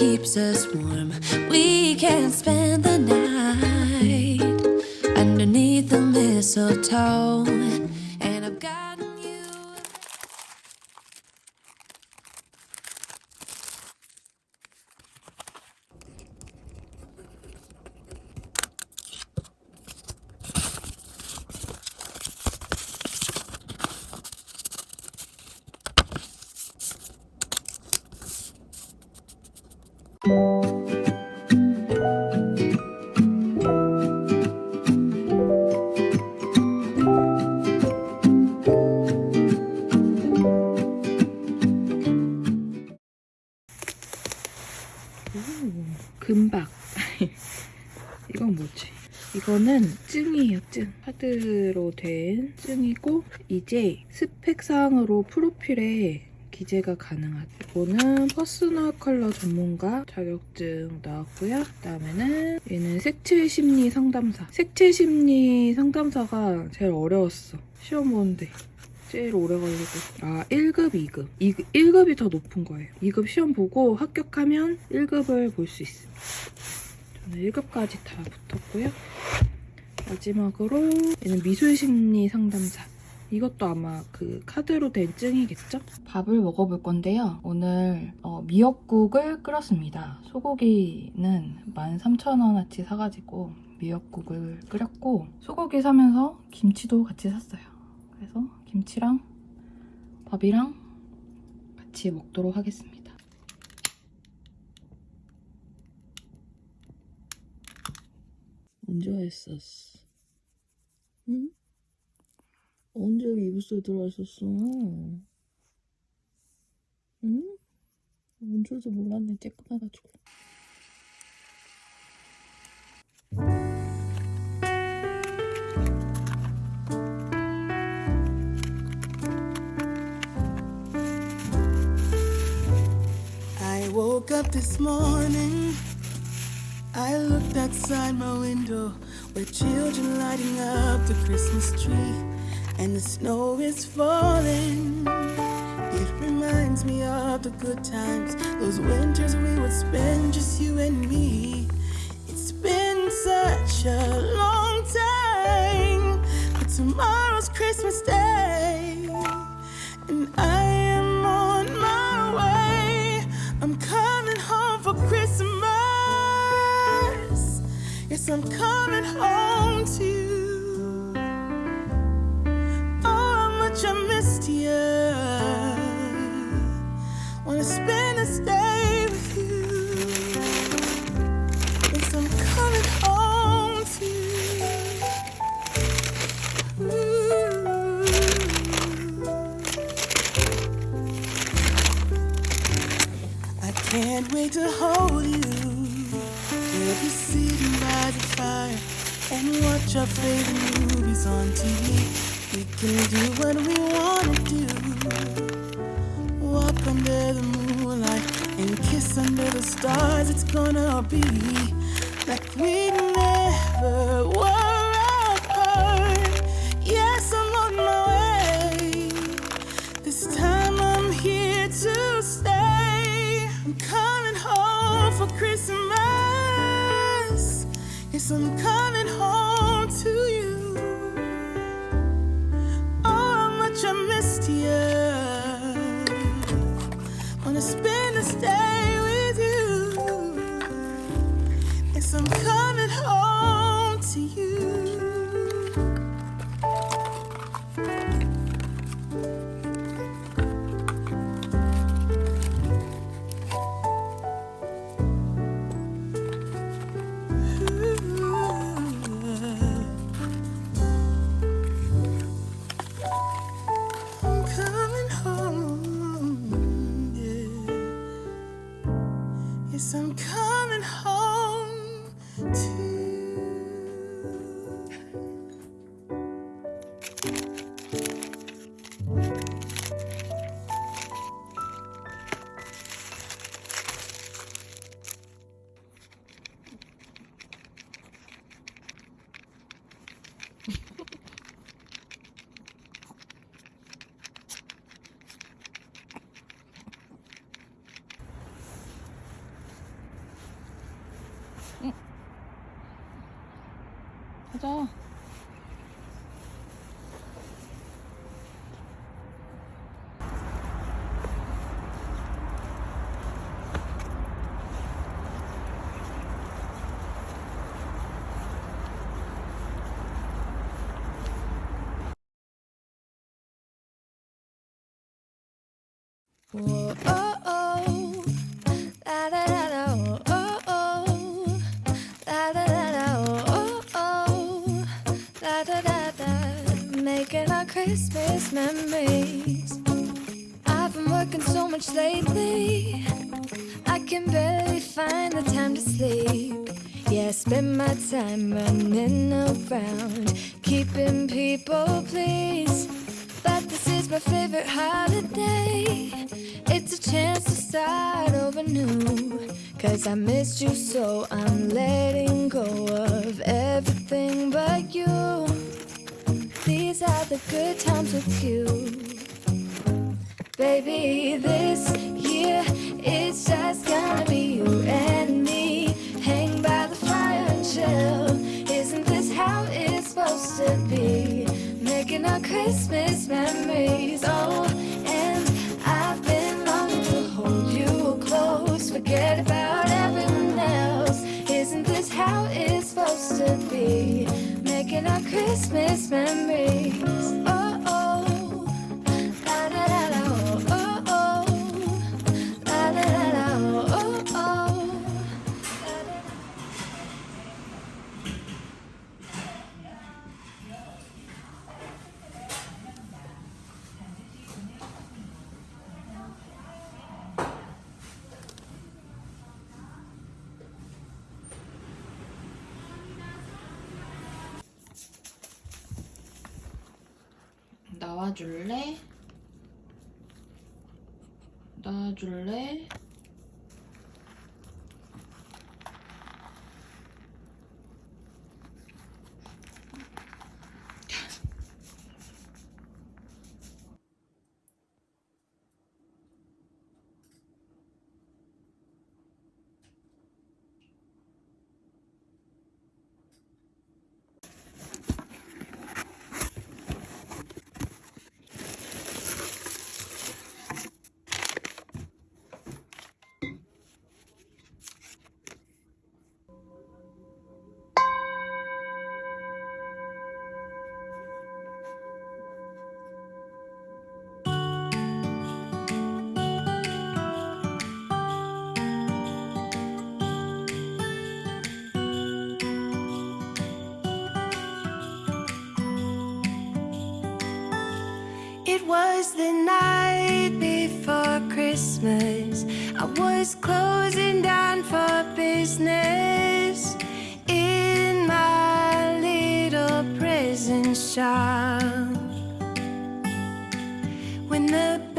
keeps us warm. 금박. 이건 뭐지? 이거는 증이에요, 증. 카드로 된 증이고 이제 스펙상으로 프로필에 기재가 가능하다. 이거는 퍼스널 컬러 전문가 자격증 나왔고요. 그다음에는 얘는 색칠 심리 상담사. 색칠 심리 상담사가 제일 어려웠어. 시험 보는데. 제일 오래 걸리고 아 1급, 2급 2급 1급이 더 높은 거예요 2급 시험 보고 합격하면 1급을 볼 수 있습니다 저는 1급까지 다 붙었고요 마지막으로 얘는 미술 심리 상담사 이것도 아마 그 카드로 된 증이겠죠? 밥을 먹어볼 건데요. 오늘 어, 미역국을 끓였습니다. 소고기는 13,000원어치 사가지고 미역국을 끓였고 소고기 사면서 김치도 같이 샀어요. 그래서 김치랑 밥이랑 같이 먹도록 하겠습니다. 언제 했었어? 응? 언제 여기 이불소에 들어와 있었어? 응? 뭔 줄도 몰랐네, 쬐끔해가지고. Up this morning. I looked outside my window where children lighting up the Christmas tree and the snow is falling. It reminds me of the good times, those winters we would spend just you and me. It's been such a long time, but tomorrow's Christmas Day, can't wait to hold you. We'll be sitting by the fire and watch our favorite movies on TV. We can do what we wanna do. Walk under the moonlight and kiss under the stars. It's gonna be like we never were Christmas. Yes, I'm coming home to you. Oh, how much I missed you. Wanna spend this day with you. Yes, I'm coming home to you. 가자 우와. 어, 어. Our Christmas memories. I've been working so much lately. I can barely find the time to sleep. Yeah, I spend my time running around, keeping people pleased. But this is my favorite holiday. It's a chance to start over new. Cause I missed you, so I'm letting go of everything but you. These are the good times with you. Baby, this year it's just gonna be you and me. Hang by the fire and chill. Isn't this how it's supposed to be? Making our Christmas memories. Oh, Making our Christmas memories. 나와줄래? 나와줄래? was the night before Christmas. I was closing down for business In my little prison shop. When the